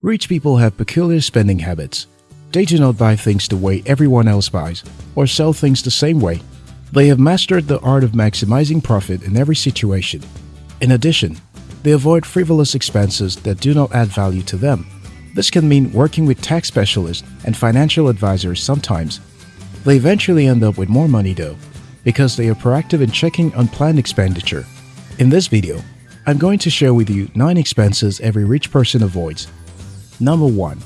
Rich people have peculiar spending habits. They do not buy things the way everyone else buys or sell things the same way. They have mastered the art of maximizing profit in every situation. In addition, they avoid frivolous expenses that do not add value to them. This can mean working with tax specialists and financial advisors sometimes. They eventually end up with more money though, because they are proactive in checking unplanned expenditure. In this video, I'm going to share with you 9 expenses every rich person avoids. Number 1.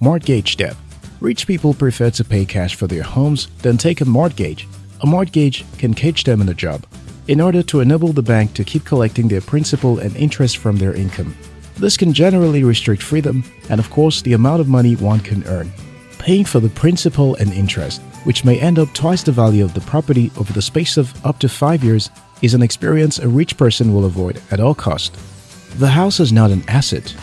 Mortgage debt. Rich people prefer to pay cash for their homes than take a mortgage. A mortgage can cage them in a job in order to enable the bank to keep collecting their principal and interest from their income. This can generally restrict freedom and of course the amount of money one can earn. Paying for the principal and interest, which may end up twice the value of the property over the space of up to 5 years, is an experience a rich person will avoid at all cost. The house is not an asset.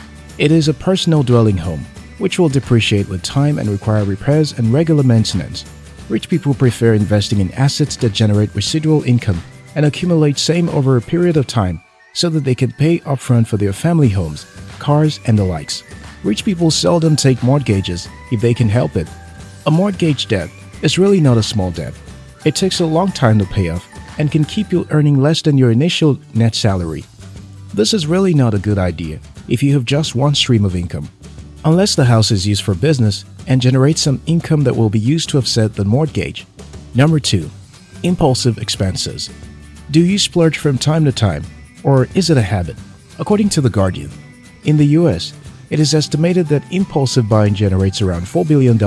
It is a personal dwelling home, which will depreciate with time and require repairs and regular maintenance. Rich people prefer investing in assets that generate residual income and accumulate same over a period of time so that they can pay upfront for their family homes, cars, and the likes. Rich people seldom take mortgages if they can help it. A mortgage debt is really not a small debt. It takes a long time to pay off and can keep you earning less than your initial net salary. This is really not a good idea if you have just one stream of income. Unless the house is used for business and generates some income that will be used to offset the mortgage. Number 2. Impulsive expenses. Do you splurge from time to time or is it a habit? According to The Guardian, in the US, it is estimated that impulsive buying generates around $4 billion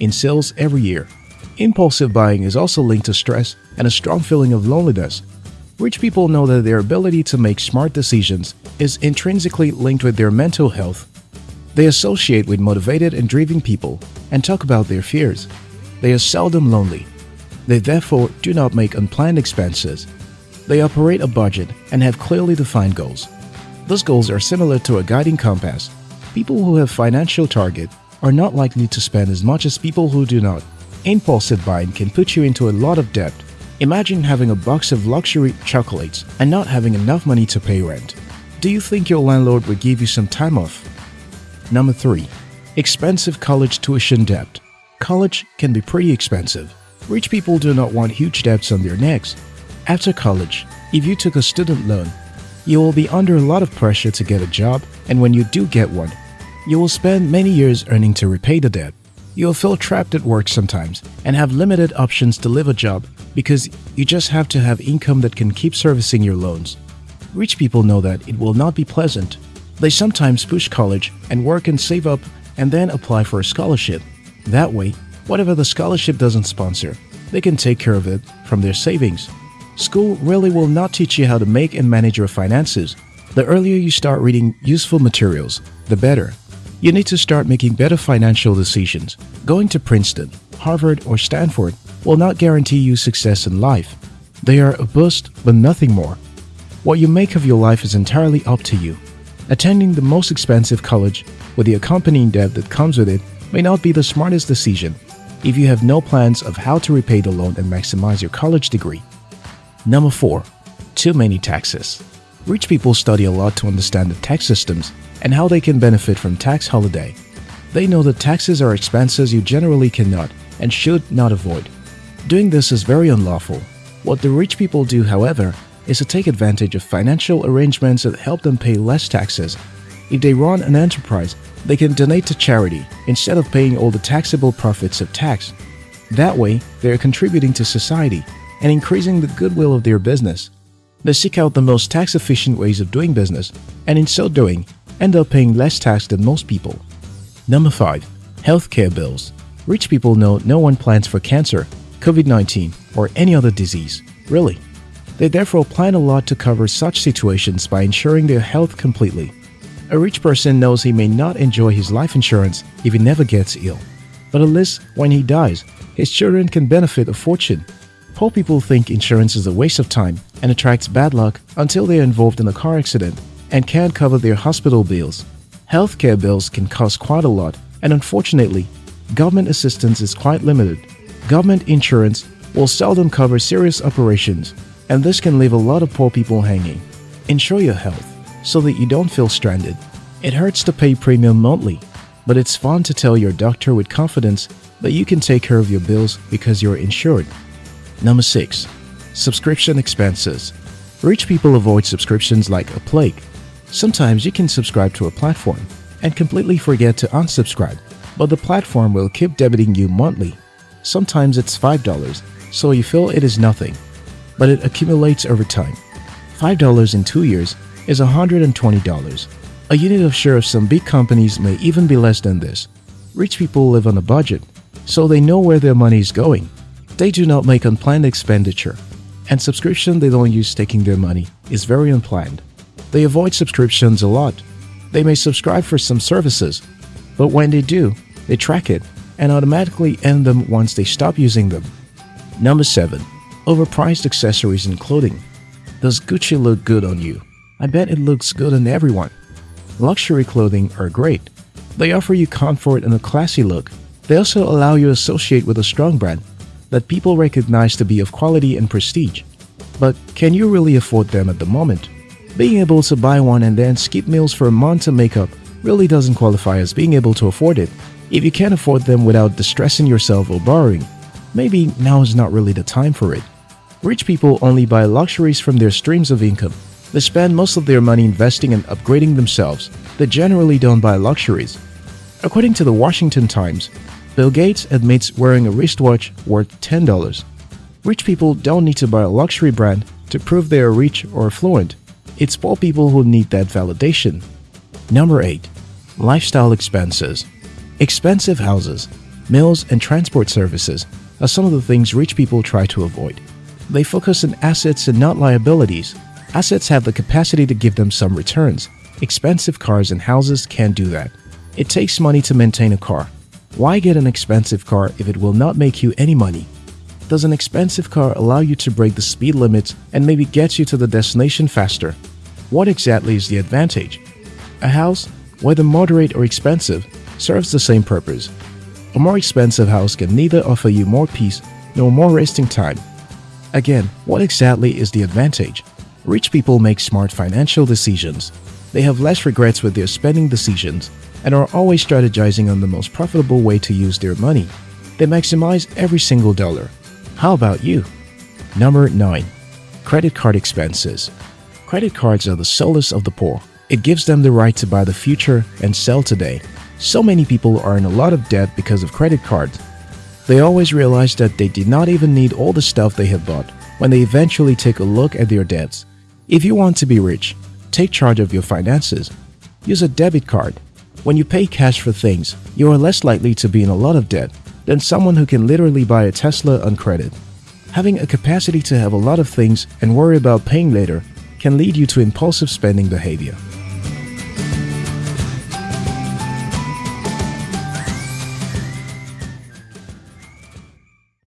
in sales every year. Impulsive buying is also linked to stress and a strong feeling of loneliness. Rich people know that their ability to make smart decisions is intrinsically linked with their mental health. They associate with motivated and driven people and talk about their fears. They are seldom lonely. They therefore do not make unplanned expenses they operate a budget and have clearly defined goals. Those goals are similar to a guiding compass. People who have financial target are not likely to spend as much as people who do not. Impulsive buying can put you into a lot of debt. Imagine having a box of luxury chocolates and not having enough money to pay rent. Do you think your landlord would give you some time off? Number 3. Expensive college tuition debt. College can be pretty expensive. Rich people do not want huge debts on their necks. After college, if you took a student loan, you will be under a lot of pressure to get a job and when you do get one, you will spend many years earning to repay the debt. You will feel trapped at work sometimes and have limited options to live a job because you just have to have income that can keep servicing your loans. Rich people know that it will not be pleasant. They sometimes push college and work and save up and then apply for a scholarship. That way, whatever the scholarship doesn't sponsor, they can take care of it from their savings. School really will not teach you how to make and manage your finances. The earlier you start reading useful materials, the better. You need to start making better financial decisions. Going to Princeton, Harvard, or Stanford will not guarantee you success in life. They are a boost, but nothing more. What you make of your life is entirely up to you. Attending the most expensive college with the accompanying debt that comes with it may not be the smartest decision if you have no plans of how to repay the loan and maximize your college degree. Number 4. Too many taxes. Rich people study a lot to understand the tax systems and how they can benefit from tax holiday. They know that taxes are expenses you generally cannot and should not avoid. Doing this is very unlawful. What the rich people do, however, is to take advantage of financial arrangements that help them pay less taxes. If they run an enterprise, they can donate to charity instead of paying all the taxable profits of tax. That way, they are contributing to society and increasing the goodwill of their business. They seek out the most tax-efficient ways of doing business and in so doing, end up paying less tax than most people. Number 5. Healthcare bills. Rich people know no one plans for cancer, COVID-19, or any other disease, really. They therefore plan a lot to cover such situations by insuring their health completely. A rich person knows he may not enjoy his life insurance if he never gets ill. But at least when he dies, his children can benefit a fortune Poor people think insurance is a waste of time and attracts bad luck until they are involved in a car accident and can't cover their hospital bills. Healthcare bills can cost quite a lot and unfortunately, government assistance is quite limited. Government insurance will seldom cover serious operations and this can leave a lot of poor people hanging. Insure your health so that you don't feel stranded. It hurts to pay premium monthly, but it's fun to tell your doctor with confidence that you can take care of your bills because you're insured. Number 6. Subscription expenses. Rich people avoid subscriptions like a plague. Sometimes you can subscribe to a platform and completely forget to unsubscribe, but the platform will keep debiting you monthly. Sometimes it's $5, so you feel it is nothing, but it accumulates over time. $5 in two years is $120. A unit of share of some big companies may even be less than this. Rich people live on a budget, so they know where their money is going. They do not make unplanned expenditure, and subscription they don't use taking their money is very unplanned. They avoid subscriptions a lot. They may subscribe for some services, but when they do, they track it and automatically end them once they stop using them. Number 7. Overpriced accessories and clothing. Does Gucci look good on you? I bet it looks good on everyone. Luxury clothing are great. They offer you comfort and a classy look. They also allow you to associate with a strong brand that people recognize to be of quality and prestige. But can you really afford them at the moment? Being able to buy one and then skip meals for a month to make up really doesn't qualify as being able to afford it. If you can't afford them without distressing yourself or borrowing, maybe now is not really the time for it. Rich people only buy luxuries from their streams of income. They spend most of their money investing and upgrading themselves. They generally don't buy luxuries. According to the Washington Times, Bill Gates admits wearing a wristwatch worth $10. Rich people don't need to buy a luxury brand to prove they are rich or affluent. It's poor people who need that validation. Number 8. Lifestyle expenses. Expensive houses, meals, and transport services are some of the things rich people try to avoid. They focus on assets and not liabilities. Assets have the capacity to give them some returns. Expensive cars and houses can't do that. It takes money to maintain a car, why get an expensive car if it will not make you any money? Does an expensive car allow you to break the speed limit and maybe get you to the destination faster? What exactly is the advantage? A house, whether moderate or expensive, serves the same purpose. A more expensive house can neither offer you more peace nor more resting time. Again, what exactly is the advantage? Rich people make smart financial decisions. They have less regrets with their spending decisions and are always strategizing on the most profitable way to use their money. They maximize every single dollar. How about you? Number 9. Credit card expenses. Credit cards are the solace of the poor. It gives them the right to buy the future and sell today. So many people are in a lot of debt because of credit cards. They always realize that they did not even need all the stuff they have bought when they eventually take a look at their debts. If you want to be rich, take charge of your finances. Use a debit card when you pay cash for things, you are less likely to be in a lot of debt than someone who can literally buy a Tesla on credit. Having a capacity to have a lot of things and worry about paying later can lead you to impulsive spending behavior.